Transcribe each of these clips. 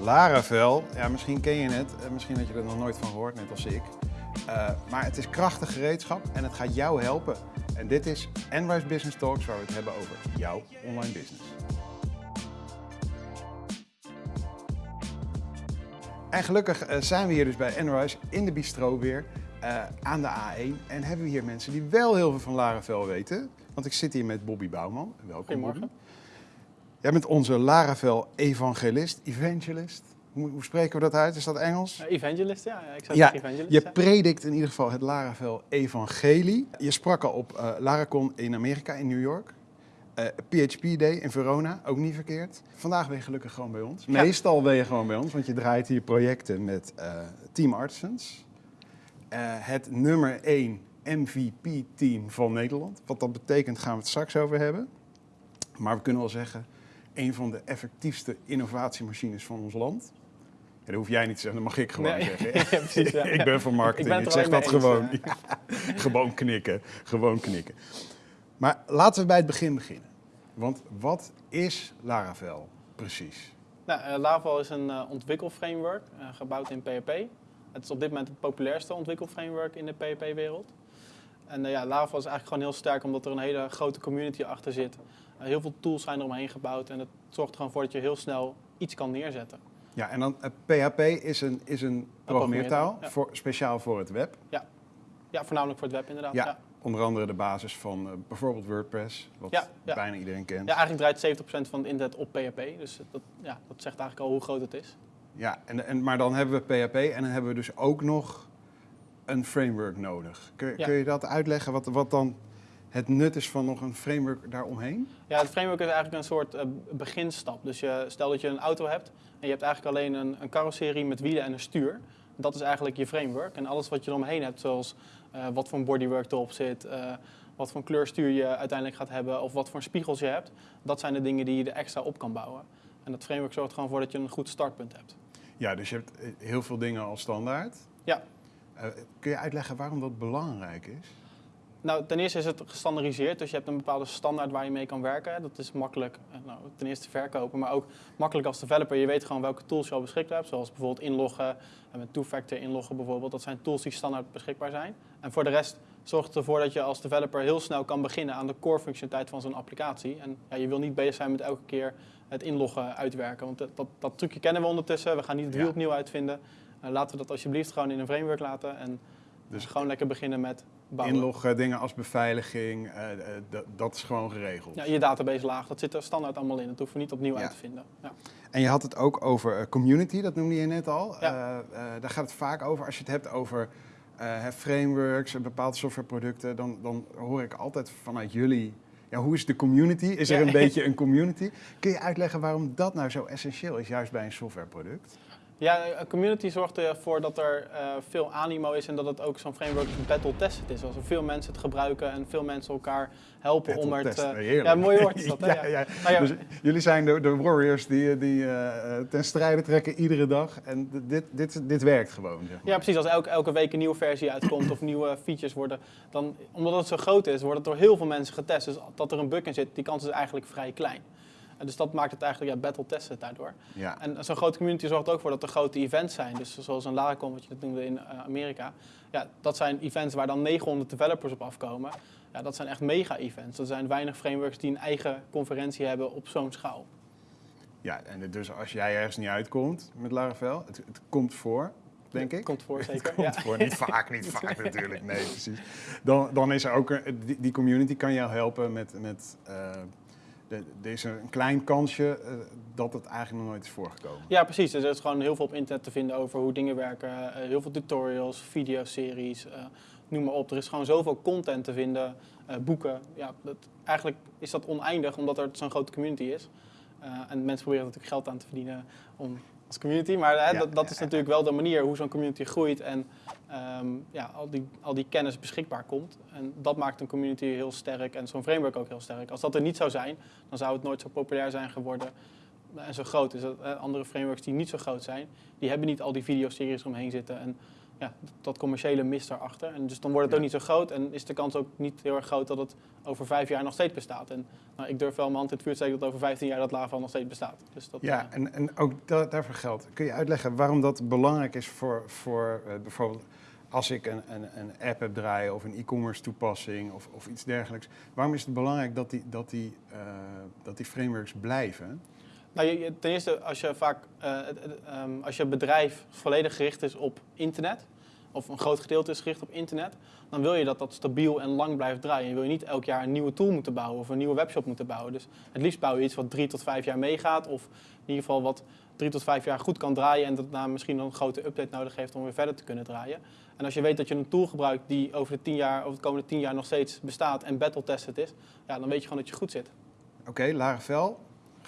Laravel, ja, misschien ken je het, eh, misschien had je er nog nooit van gehoord, net als ik. Uh, maar het is krachtig gereedschap en het gaat jou helpen. En dit is Enrise Business Talks waar we het hebben over jouw online business. En gelukkig uh, zijn we hier dus bij Enrise in de bistro weer aan de A1. En hebben we hier mensen die wel heel veel van Laravel weten. Want ik zit hier met Bobby Bouwman. Welkom Goedemorgen. Bobby. Jij bent onze Laravel evangelist, evangelist. Hoe, hoe, spreken we dat uit? Is dat Engels? Evangelist, ja. Ik zou ja, evangelist, je ja. predikt in ieder geval het Laravel evangelie. Je sprak al op uh, Laracon in Amerika, in New York. Uh, PHP Day in Verona, ook niet verkeerd. Vandaag ben je gelukkig gewoon bij ons. Ja. Meestal ben je gewoon bij ons, want je draait hier projecten met uh, Team Artisans. Uh, het nummer 1 MVP-team van Nederland. Wat dat betekent gaan we het straks over hebben. Maar we kunnen wel zeggen, een van de effectiefste innovatiemachines van ons land. Ja, dat hoef jij niet te zeggen, dat mag ik gewoon Nee. zeggen. Precies, ja. ik ben van marketing, Ik zeg dat eens, gewoon. Gewoon knikken, gewoon knikken. Maar laten we bij het begin beginnen. Want wat is Laravel precies? Nou, uh, Laravel is een uh, ontwikkelframework uh, gebouwd in PHP. Het is op dit moment het populairste ontwikkelframework in de PHP-wereld. En ja, Laravel is eigenlijk gewoon heel sterk omdat er een hele grote community achter zit. Heel veel tools zijn eromheen gebouwd en het zorgt er gewoon voor dat je heel snel iets kan neerzetten. Ja, en dan PHP is een, is een programmeertaal, ja. voor, speciaal voor het web. Ja. ja, voornamelijk voor het web inderdaad. Ja, ja. onder andere de basis van uh, bijvoorbeeld WordPress, wat Ja, bijna iedereen kent. Ja, eigenlijk draait 70% van het internet op PHP. Dus dat, ja, dat zegt eigenlijk al hoe groot het is. Ja, en, en, maar dan hebben we PHP en dan hebben we dus ook nog een framework nodig. Kun, kun je dat uitleggen, wat, wat dan het nut is van nog een framework daaromheen? Ja, het framework is eigenlijk een soort uh, beginstap. Dus je, stel dat je een auto hebt en je hebt eigenlijk alleen een, een carrosserie met wielen en een stuur. Dat is eigenlijk je framework. En alles wat je eromheen hebt, zoals uh, wat voor een bodywork erop zit, uh, wat voor kleurstuur je uiteindelijk gaat hebben of wat voor spiegels je hebt, dat zijn de dingen die je er extra op kan bouwen. En dat framework zorgt gewoon voor dat je een goed startpunt hebt. Ja, dus je hebt heel veel dingen als standaard. Ja. Kun je uitleggen waarom dat belangrijk is? Nou, ten eerste is het gestandardiseerd, dus je hebt een bepaalde standaard waar je mee kan werken. Dat is makkelijk, nou, ten eerste te verkopen, maar ook makkelijk als developer. Je weet gewoon welke tools je al beschikbaar hebt, zoals bijvoorbeeld inloggen en met two-factor inloggen bijvoorbeeld. Dat zijn tools die standaard beschikbaar zijn. En voor de rest zorgt het ervoor dat je als developer heel snel kan beginnen aan de core functionaliteit van zo'n applicatie. En ja, je wil niet bezig zijn met elke keer het inloggen uitwerken, want dat, dat, dat trucje kennen we ondertussen. We gaan niet het wiel opnieuw uitvinden. Uh, laten we dat alsjeblieft gewoon in een framework laten en Dus gewoon lekker beginnen met bouwen. inloggen, dingen als beveiliging, uh, uh, dat is gewoon geregeld. Ja, je database laag, dat zit er standaard allemaal in. Dat hoeven we niet opnieuw Ja. uit te vinden. Ja. En je had het ook over uh, community, dat noemde je net al. Ja. Daar gaat het vaak over. Als je het hebt over frameworks, bepaalde softwareproducten, dan, dan hoor ik altijd vanuit jullie. Ja, hoe is de community? Is er Ja. een beetje een community? Kun je uitleggen waarom dat nou zo essentieel is, juist bij een softwareproduct? Ja, een community zorgt ervoor dat er uh, veel animo is en dat het ook zo'n framework battle-tested is. Als er veel mensen het gebruiken en veel mensen elkaar helpen om er Battle-test, te... heerlijk. Ja, mooi woord is dat. ja, ja. Nou ja, Dus jullie zijn de, de warriors die, die uh, ten strijde trekken iedere dag. En dit, dit, dit werkt gewoon. Zeg maar. ja, precies. Als elke, elke week een nieuwe versie uitkomt of nieuwe features worden, dan, omdat het zo groot is, wordt het door heel veel mensen getest. Dus dat er een bug in zit, die kans is eigenlijk vrij klein. En dus dat maakt het eigenlijk ja, battle-tested daardoor. Ja. En zo'n grote community zorgt ook voor dat er grote events zijn. Dus zoals een Laracon, wat je dat noemde in uh, Amerika. Ja, dat zijn events waar dan 900 developers op afkomen. Ja, dat zijn echt mega-events. Er zijn weinig frameworks die een eigen conferentie hebben op zo'n schaal. Ja, en dus als jij ergens niet uitkomt met Laravel, het, het komt voor, denk ik. Komt voor, zeker. Het komt ja. voor, niet vaak, niet vaak natuurlijk, nee precies. Dan, dan is er ook, een, die, die community kan jou helpen met... met uh, de, er is een klein kansje uh, dat het eigenlijk nog nooit is voorgekomen. Ja, precies. Er is gewoon heel veel op internet te vinden over hoe dingen werken. Uh, heel veel tutorials, videoseries, uh, noem maar op. Er is gewoon zoveel content te vinden, boeken. Ja, dat, eigenlijk is dat oneindig omdat er zo'n grote community is. En mensen proberen natuurlijk geld aan te verdienen om, als community. Maar hè, Ja, dat, dat is natuurlijk wel de manier hoe zo'n community groeit en um, ja, al, die, al die kennis beschikbaar komt. En dat maakt een community heel sterk en zo'n framework ook heel sterk. Als dat er niet zou zijn, dan zou het nooit zo populair zijn geworden en zo groot is. Dat, eh, andere frameworks die niet zo groot zijn, die hebben niet al die videoseries omheen zitten. En ja, dat commerciële mist daarachter. En dus dan wordt het Ja. ook niet zo groot en is de kans ook niet heel erg groot dat het over vijf jaar nog steeds bestaat. En nou, ik durf wel mijn hand in het vuur te steken dat over 15 jaar dat Laravel nog steeds bestaat. Dus dat, Ja, eh, en, en ook da- daarvoor geldt. Kun je uitleggen waarom dat belangrijk is voor, voor eh, bijvoorbeeld als ik een, een, een app heb draaien of een e-commerce toepassing of, of iets dergelijks. Waarom is het belangrijk dat die, dat die, eh, dat die frameworks blijven? Nou, ten eerste, als je vaak, eh, ehm, als je bedrijf volledig gericht is op internet, of een groot gedeelte is gericht op internet, dan wil je dat dat stabiel en lang blijft draaien. Je wil je niet elk jaar een nieuwe tool moeten bouwen of een nieuwe webshop moeten bouwen. Dus het liefst bouw je iets wat drie tot vijf jaar meegaat, of in ieder geval wat drie tot vijf jaar goed kan draaien en dat daarna misschien een grote update nodig heeft om weer verder te kunnen draaien. En als je weet dat je een tool gebruikt die over de, tien jaar, over de komende tien jaar nog steeds bestaat en battle-tested is, ja, dan weet je gewoon dat je goed zit. Oké, Laravel,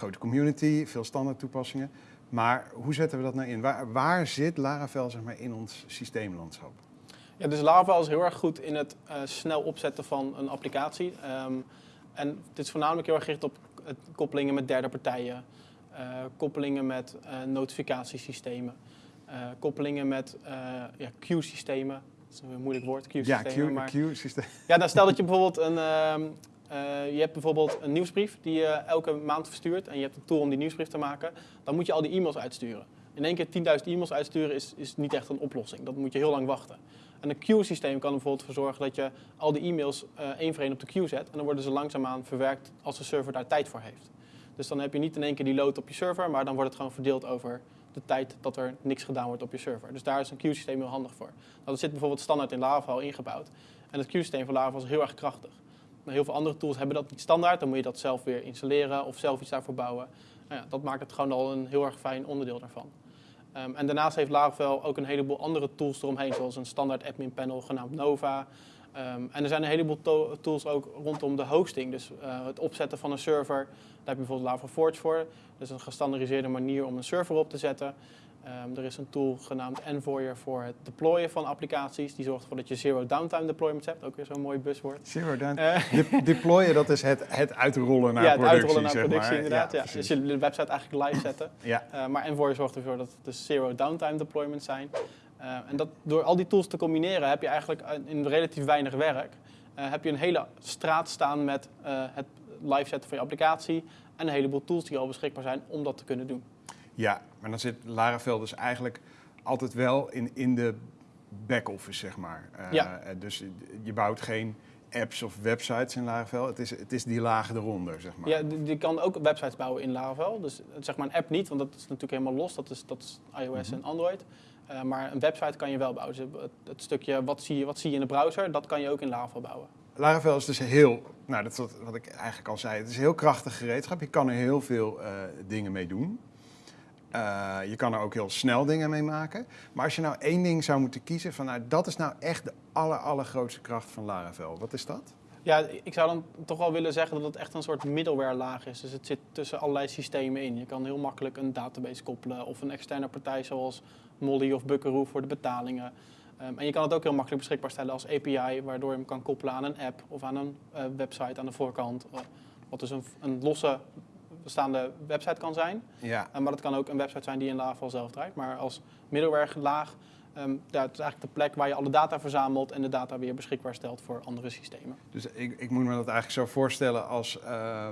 grote community, veel standaard toepassingen. Maar hoe zetten we dat nou in? Waar, waar zit Laravel zeg maar, in ons systeemlandschap? Ja, dus Laravel is heel erg goed in het eh, snel opzetten van een applicatie. Ehm, en het is voornamelijk heel erg gericht op het koppelingen met derde partijen, eh, koppelingen met eh, notificatiesystemen, koppelingen met ja, queue-systemen. Dat is een moeilijk woord, Ja, queue-systemen. maar- Q-systeem. ja, nou stel dat je bijvoorbeeld een, eh, je hebt bijvoorbeeld een nieuwsbrief die je elke maand verstuurt en je hebt een tool om die nieuwsbrief te maken. Dan moet je al die e-mails uitsturen. In één keer 10.000 e-mails uitsturen is, is niet echt een oplossing. Dat moet je heel lang wachten. En een queue-systeem kan er bijvoorbeeld voor zorgen dat je al die e-mails eh, één voor één op de queue zet. En dan worden ze langzaamaan verwerkt als de server daar tijd voor heeft. Dus dan heb je niet in één keer die load op je server, maar dan wordt het gewoon verdeeld over de tijd dat er niks gedaan wordt op je server. Dus daar is een queue-systeem heel handig voor. Nou, dat zit bijvoorbeeld standaard in Laravel ingebouwd. En het queue-systeem van Laravel is heel erg krachtig. Heel veel andere tools hebben dat niet standaard. Dan moet je dat zelf weer installeren of zelf iets daarvoor bouwen. Nou ja, dat maakt het gewoon al een heel erg fijn onderdeel daarvan. Ehm, en daarnaast heeft Laravel ook een heleboel andere tools eromheen, zoals een standaard admin panel genaamd Nova. Ehm, en er zijn een heleboel to- tools ook rondom de hosting. Dus eh, het opzetten van een server, daar heb je bijvoorbeeld Laravel Forge voor. Is een gestandardiseerde manier om een server op te zetten. Ehm, er is een tool genaamd Envoyer voor het deployen van applicaties. Die zorgt ervoor dat je zero downtime deployments hebt. Ook weer zo'n mooi buzzword. Zero down. Eh, De- deployen, dat is het, het uitrollen naar ja, het productie, uitrollen naar productie maar. inderdaad. Ja, dus je de website eigenlijk live zetten. ja. Uh, maar Envoy zorgt ervoor dat het dus zero downtime deployments zijn. Uh, en dat, door al die tools te combineren heb je eigenlijk in relatief weinig werk... Heb je een hele straat staan met het live zetten van je applicatie... en een heleboel tools die al beschikbaar zijn om dat te kunnen doen. Ja, maar dan zit Laravel dus eigenlijk altijd wel in, in de back-office, zeg maar. Uh, Ja. Dus je bouwt geen apps of websites in Laravel. Het is, het is die laag eronder, zeg maar. Ja, die, die kan ook websites bouwen in Laravel. Dus zeg maar een app niet, want dat is natuurlijk helemaal los. Dat is, dat is iOS Mhm. en Android. Uh, maar een website kan je wel bouwen. Dus het, het, stukje wat zie, je, wat zie je in de browser, dat kan je ook in Laravel bouwen. Laravel is dus heel, nou dat is wat, wat ik eigenlijk al zei, het is een heel krachtig gereedschap. Je kan er heel veel uh, dingen mee doen. Uh, je kan er ook heel snel dingen mee maken. Maar als je nou één ding zou moeten kiezen, van nou dat is nou echt de aller, allergrootste kracht van Laravel. Wat is dat? Ja, ik zou dan toch wel willen zeggen dat het echt een soort middleware laag is. Dus het zit tussen allerlei systemen in. Je kan heel makkelijk een database koppelen of een externe partij zoals Molly of Buckaroo voor de betalingen. Um, en je kan het ook heel makkelijk beschikbaar stellen als API, waardoor je hem kan koppelen aan een app of aan een uh, website aan de voorkant. Uh, wat dus een, een losse bestaande website kan zijn. Ja. Uh, maar het kan ook een website zijn die in Laravel zelf draait. Maar als middleware laag, um, ja, het is eigenlijk de plek waar je alle data verzamelt en de data weer beschikbaar stelt voor andere systemen. Dus ik, ik moet me dat eigenlijk zo voorstellen als uh,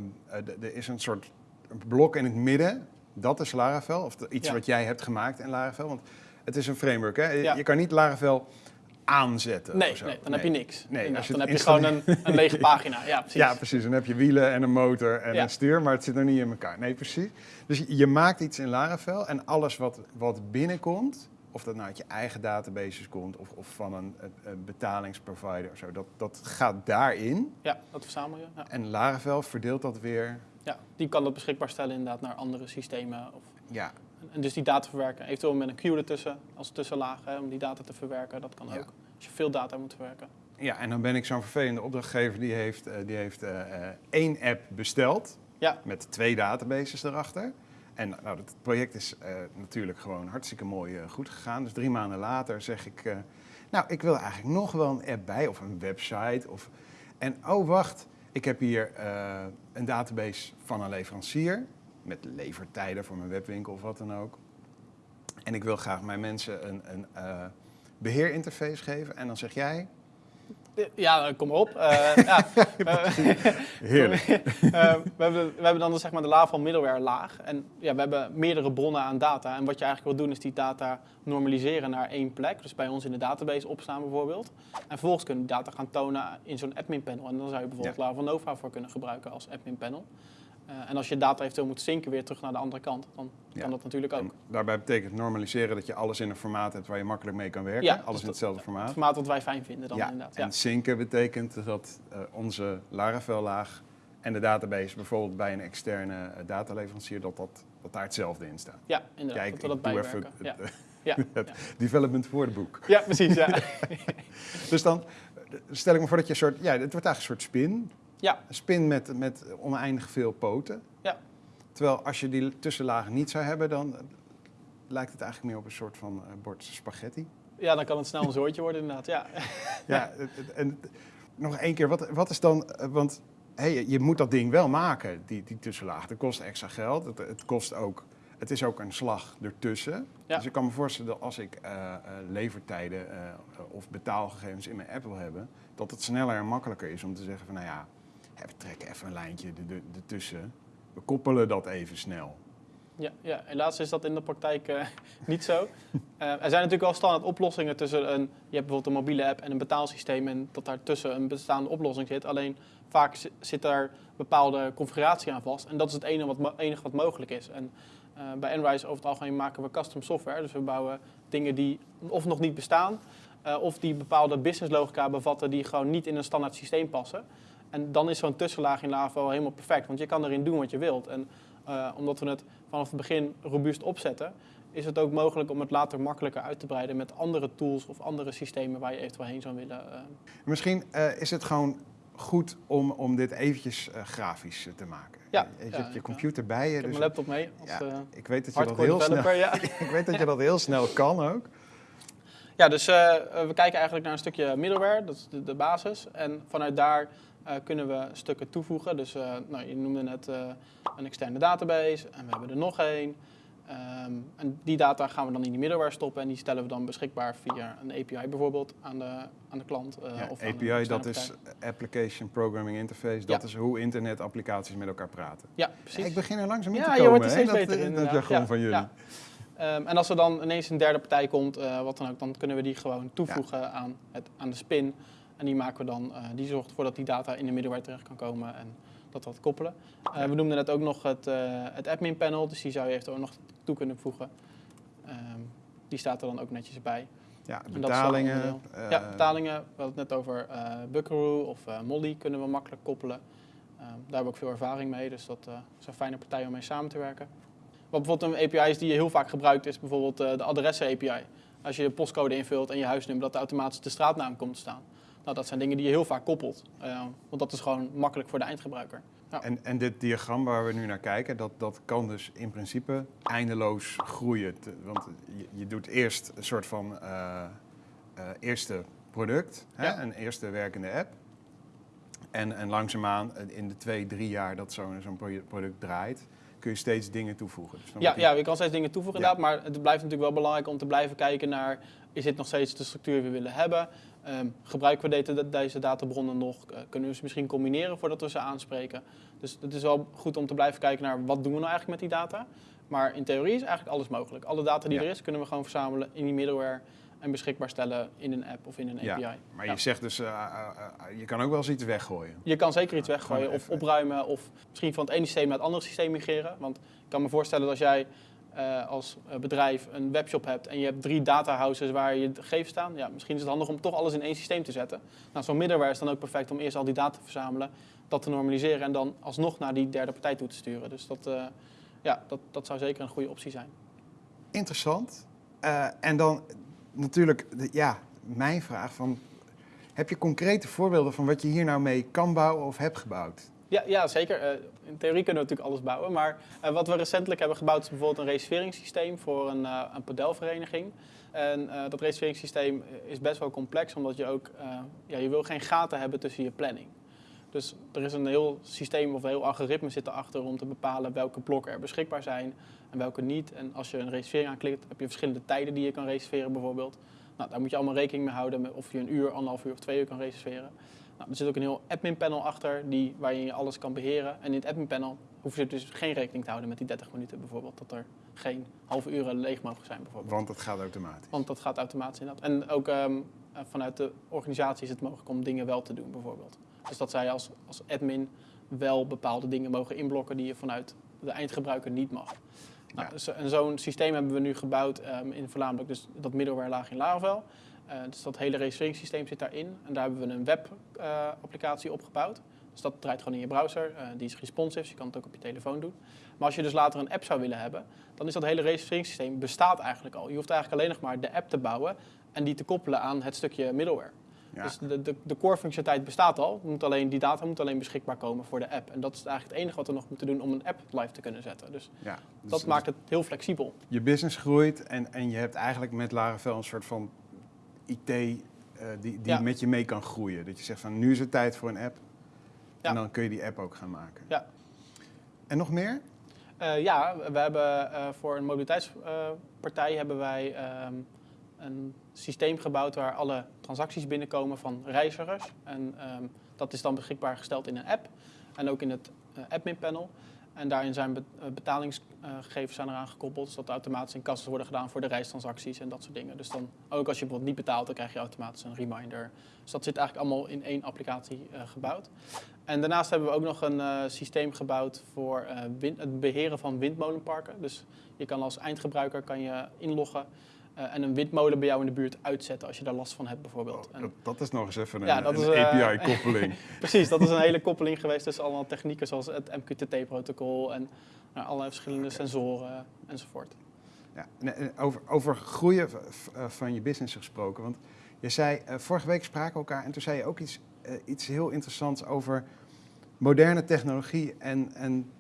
er is een soort blok in het midden. Dat is Laravel, of iets ja. wat jij hebt gemaakt in Laravel. Want het is een framework, hè? Ja. Je kan niet Laravel aanzetten. Nee, nee dan nee. heb je niks. Nee, als je dan heb je gewoon een, een, lege pagina. Ja precies. ja, precies. Dan heb je wielen en een motor en ja. een stuur, maar het zit nog niet in elkaar. Nee, precies. Dus je maakt iets in Laravel en alles wat, wat binnenkomt, of dat nou uit je eigen databases komt of, of van een, een, betalingsprovider of zo, dat, dat gaat daarin. Ja, dat verzamel je. Ja. En Laravel verdeelt dat weer. Ja, die kan dat beschikbaar stellen inderdaad naar andere systemen. Of ja. En dus die data verwerken. Eventueel met een queue ertussen als tussenlaag hè, om die data te verwerken. Dat kan ja. ook. Als je veel data moet verwerken. Ja, en dan ben ik zo'n vervelende opdrachtgever die heeft, uh, die heeft uh, één app besteld. Ja. Met twee databases erachter. En nou, het project is uh, natuurlijk gewoon hartstikke mooi goed gegaan. Dus drie maanden later zeg ik, nou, ik wil eigenlijk nog wel een app bij of een website. Of... En oh, wacht, ik heb hier een database van een leverancier met levertijden voor mijn webwinkel of wat dan ook. En ik wil graag mijn mensen een, een uh, beheerinterface geven en dan zeg jij, Ja, kom maar op. Eh, ja, heerlijk. Eh, we, hebben, we hebben dan zeg maar de laag van middleware laag. En ja, we hebben meerdere bronnen aan data. En wat je eigenlijk wil doen is die data normaliseren naar één plek. Dus bij ons in de database opstaan bijvoorbeeld. En vervolgens kunnen die data gaan tonen in zo'n admin panel. En dan zou je bijvoorbeeld Ja. Nova voor kunnen gebruiken als admin panel. Eh, en als je data eventueel moet zinken weer terug naar de andere kant, dan Ja. kan dat natuurlijk ook. En daarbij betekent normaliseren dat je alles in een formaat hebt waar je makkelijk mee kan werken. Ja, alles dus in hetzelfde formaat. Het formaat wat wij fijn vinden dan ja, inderdaad. en Ja. synken betekent dat eh, onze Laravel-laag en de database bijvoorbeeld bij een externe eh, dataleverancier, dat, dat, dat daar hetzelfde in staat. ja, inderdaad. Kijk, dat we dat even Ja. het, Ja. het development woordenboek. ja, precies. Ja. Dus dan stel ik me voor dat je een soort, ja, het wordt eigenlijk een soort spin. Ja, Een spin met, met oneindig veel poten. Ja. Terwijl als je die tussenlagen niet zou hebben, dan eh, lijkt het eigenlijk meer op een soort van eh, bord spaghetti. ja, dan kan het snel een zoortje worden inderdaad. Ja. Ja, en nog één keer, wat, wat is dan, eh, want hey, je- moet dat ding wel maken, die, die tussenlaag. Dat kost extra geld, het, het kost ook, het is ook een slag ertussen. Ja. Dus ik kan me voorstellen dat als ik levertijden of betaalgegevens in mijn app wil hebben, dat het sneller en makkelijker is om te zeggen van, nou ja, we trekken even een lijntje er- er- ertussen. We koppelen dat even snel. Ja, ja, helaas is dat in de praktijk eh, niet zo. Eh, er zijn natuurlijk wel standaard oplossingen tussen een, je hebt bijvoorbeeld een mobiele app en een betaalsysteem en dat daartussen een bestaande oplossing zit. Alleen vaak zi- zit daar bepaalde configuratie aan vast en dat is het enige wat, wat mogelijk is. En eh, bij Enrise over het algemeen maken we custom software, dus we bouwen dingen die of nog niet bestaan of die bepaalde business logica bevatten die gewoon niet in een standaard systeem passen. En dan is zo'n tussenlaag in Lava wel helemaal perfect, want je kan erin doen wat je wilt. En eh, omdat we het vanaf het begin robuust opzetten, is het ook mogelijk om het later makkelijker uit te breiden met andere tools of andere systemen waar je eventueel heen zou willen. eh. Misschien eh, is het gewoon goed om, om dit eventjes grafisch te maken. Ja, je je ja, hebt je computer bij je. Ik heb dus mijn laptop mee als ja, ik weet dat je dat heel snel, ik weet dat je dat heel snel kan ook. ja, dus we kijken eigenlijk naar een stukje middleware, dat is de, de basis. En vanuit daar kunnen we stukken toevoegen. Dus eh, nou, je noemde net eh, een externe database en we hebben er nog één. Ehm, en die data gaan we dan in die middleware stoppen en die stellen we dan beschikbaar via een API bijvoorbeeld aan de, aan de klant. eh, Ja, of API, dat is. Application Programming Interface. Dat Ja. is hoe internetapplicaties met elkaar praten. Ja, precies. Ik begin er langzaam in Ja, te je komen. wordt er hè, steeds dat, beter eh, in, Dat jargon Ja, van jullie. ja. Ehm, en als er dan ineens een derde partij komt, eh, wat dan ook, dan kunnen we die gewoon toevoegen aan, het, aan de spin. En die maken we dan, eh, die zorgt ervoor dat die data in de middleware terecht kan komen en dat we dat koppelen. Eh, we noemden net ook nog het, eh, het admin panel, dus die zou je eventueel nog toe kunnen voegen. Ehm, die staat er dan ook netjes bij. Ja, betalingen. eh, ja, betalingen, we hadden het net over eh Buckaroo of Molly kunnen we makkelijk koppelen. Ehm, daar hebben we ook veel ervaring mee, dus dat is een fijne partij om mee samen te werken. Wat bijvoorbeeld een API is die je heel vack gebruikt, is bijvoorbeeld de adressen API. Als je je postcode invult en je huisnummer, dat er automatisch de straatnaam komt te staan. Nou, dat zijn dingen die je heel vaak koppelt, eh, want dat is gewoon makkelijk voor de eindgebruiker. Ja. En, en dit diagram waar we nu naar kijken, dat, dat kan dus in principe eindeloos groeien. Want je, je doet eerst een soort van eh, eh, eerste product, hè, Ja. een eerste werkende app. En, en langzaamaan, eh, in de twee, drie jaar dat zo'n zo'n pro- product draait, kun je steeds dingen toevoegen. Dus Ja, die- ja, je kan steeds dingen toevoegen Ja. inderdaad, maar het blijft natuurlijk wel belangrijk om te blijven kijken naar, is dit nog steeds de structuur die we willen hebben? Ehm, gebruiken we deze, deze databronnen nog? Eh, kunnen we ze misschien combineren voordat we ze aanspreken? Dus het is wel goed om te blijven kijken naar, wat doen we nou eigenlijk met die data? Maar in theorie is eigenlijk alles mogelijk. Alle data die Ja. er is, kunnen we gewoon verzamelen in die middleware en beschikbaar stellen in een app of in een Ja, API. Maar Ja. je zegt dus, eh, eh, eh, je kan ook wel eens iets weggooien. Je kan zeker iets weggooien of opruimen of misschien van het ene systeem naar het andere systeem migreren. Want ik kan me voorstellen dat als jij eh, als bedrijf een webshop hebt en je hebt drie datahouses waar je gegevens staan, ja, misschien is het handig om toch alles in één systeem te zetten. Nou, zo'n middleware is dan ook perfect om eerst al die data te verzamelen, dat te normaliseren en dan alsnog naar die derde partij toe te sturen. Dus dat, eh, ja, dat, dat zou zeker een goede optie zijn. Interessant. Eh, en dan natuurlijk, ja, mijn vraag van... Heb je concrete voorbeelden van wat je hier nou mee kan bouwen of hebt gebouwd? Ja, ja zeker. Eh, in theorie kunnen we natuurlijk alles bouwen. Maar eh, wat we recentelijk hebben gebouwd is bijvoorbeeld een reserveringssysteem voor een, eh een padelvereniging. En dat reserveringssysteem is best wel complex, omdat je ook, ja, je wil geen gaten hebben tussen je planning. Dus er is een heel systeem of een heel algoritme zit erachter om te bepalen welke blokken er beschikbaar zijn en welke niet. En als je een reservering aanklikt, heb je verschillende tijden die je kan reserveren bijvoorbeeld. Nou, daar moet je allemaal rekening mee houden met of je een uur, anderhalf uur of twee uur kan reserveren. Nou, er zit ook een heel admin panel achter die, waar je alles kan beheren. En in het admin panel hoef je dus geen rekening te houden met die 30 minuten bijvoorbeeld. Dat er geen halve uren leeg mogen zijn bijvoorbeeld. Want dat gaat automatisch. Want dat gaat automatisch inderdaad. En ook ehm, eh, vanuit de organisatie is het mogelijk om dingen wel te doen bijvoorbeeld. Dus dat zij als, als admin wel bepaalde dingen mogen inblokken die je vanuit de eindgebruiker niet mag. Nou, Ja. dus, en zo'n systeem hebben we nu gebouwd ehm, in voornamelijk dus dat middleware laag in Laravel. Eh, dus dat hele registreringssysteem zit daarin. En daar hebben we een web-applicatie opgebouwd. Dus dat draait gewoon in je browser. Eh, die is responsive, dus je kan het ook op je telefoon doen. Maar als je dus later een app zou willen hebben, dan is dat hele registreringssysteem bestaat eigenlijk al. Je hoeft eigenlijk alleen nog maar de app te bouwen en die te koppelen aan het stukje middleware. Ja. Dus de, de, de core functionaliteit bestaat al. Moet alleen, die data moet alleen beschikbaar komen voor de app. En dat is eigenlijk het enige wat we nog moeten doen om een app live te kunnen zetten. Dus ja. Dus- dat maakt het heel flexibel. je business groeit en, en je hebt eigenlijk met Laravel een soort van IT eh, die, die Ja. met je mee kan groeien. Dat je zegt van nu is het tijd voor een app. En dan kun je die app ook gaan maken. Ja. En nog meer? Eh, ja, we hebben eh, voor een mobiliteitspartij hebben wij ehm, een systeem gebouwd waar alle transacties binnenkomen van reizigers. En ehm, dat is dan beschikbaar gesteld in een app en ook in het eh, admin panel. En daarin zijn eh, betalingsgegevens zijn eraan gekoppeld, zodat automatisch in kassen worden gedaan voor de reistransacties en dat soort dingen. Dus dan ook als je bijvoorbeeld niet betaalt, dan krijg je automatisch een reminder. Dus dat zit eigenlijk allemaal in één applicatie eh, gebouwd. En daarnaast hebben we ook nog een systeem gebouwd voor het beheren van windmolenparken. Dus je kan als eindgebruiker kan je inloggen eh, en een windmolen bij jou in de buurt uitzetten als je daar last van hebt bijvoorbeeld. Oh, En- dat, dat is nog eens even een, Ja, dat een is, eh, API-koppeling. Precies, dat is een hele koppeling geweest tussen allemaal technieken zoals het MQTT-protocol en nou, allerlei verschillende sensoren enzovoort. ja. en, en over, over groeien eh, van je business gesproken. Want je zei, eh, vorige week spraken we elkaar en toen zei je ook iets, eh, iets heel interessants over moderne technologie. En, en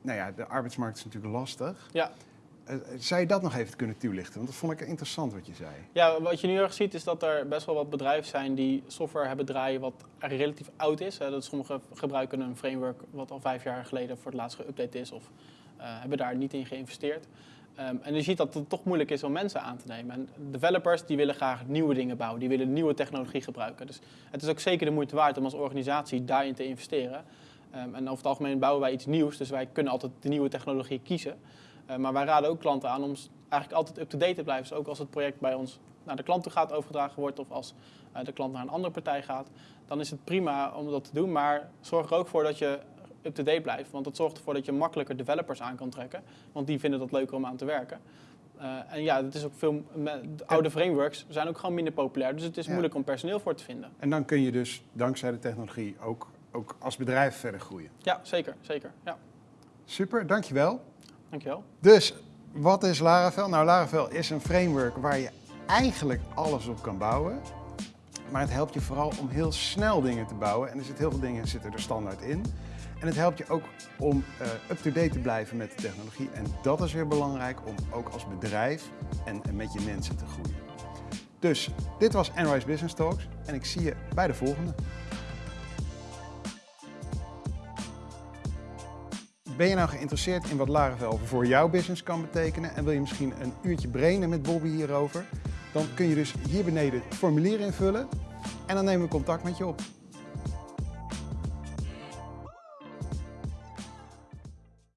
nou ja, de arbeidsmarkt is natuurlijk lastig. Ja. Eh, zou je dat nog even kunnen toelichten? Want dat vond ik interessant wat je zei. Ja, wat je nu erg ziet is dat er best wel wat bedrijven zijn die software hebben draaien wat relatief oud is. Hè. Dat sommigen gebruiken een framework wat al vijf jaar geleden voor het laatst geüpdate is of eh, hebben daar niet in geïnvesteerd. Ehm, en je ziet dat het toch moeilijk is om mensen aan te nemen. En developers die willen graag nieuwe dingen bouwen, die willen nieuwe technologie gebruiken. Dus het is ook zeker de moeite waard om als organisatie daarin te investeren. Ehm, en over het algemeen bouwen wij iets nieuws, dus wij kunnen altijd de nieuwe technologie kiezen. Eh, maar wij raden ook klanten aan om eigenlijk altijd up-to-date te blijven. Dus ook als het project bij ons naar de klant toe gaat overgedragen wordt of als eh, de klant naar een andere partij gaat, dan is het prima om dat te doen. Maar zorg er ook voor dat je up-to-date blijft. Want dat zorgt ervoor dat je makkelijker developers aan kan trekken. Want die vinden dat leuker om aan te werken. Eh, en ja, het is ook veel, de oude frameworks zijn ook gewoon minder populair. Dus het is Ja. moeilijk om personeel voor te vinden. En dan kun je dus dankzij de technologie ook, ook als bedrijf verder groeien. Ja, zeker. zeker. Ja, Super, dankjewel. Dankjewel. Dus, wat is Laravel? Nou, Laravel is een framework waar je eigenlijk alles op kan bouwen. Maar het helpt je vooral om heel snel dingen te bouwen. En er zitten heel veel dingen zitten er standaard in. En het helpt je ook om eh, up-to-date te blijven met de technologie. En dat is weer belangrijk om ook als bedrijf en, en met je mensen te groeien. Dus, dit was Enrise Business Talks. En ik zie je bij de volgende. Ben je nou geïnteresseerd in wat Laravel voor jouw business kan betekenen en wil je misschien een uurtje brainen met Bobby hierover? Dan kun je dus hier beneden het formulier invullen en dan nemen we contact met je op.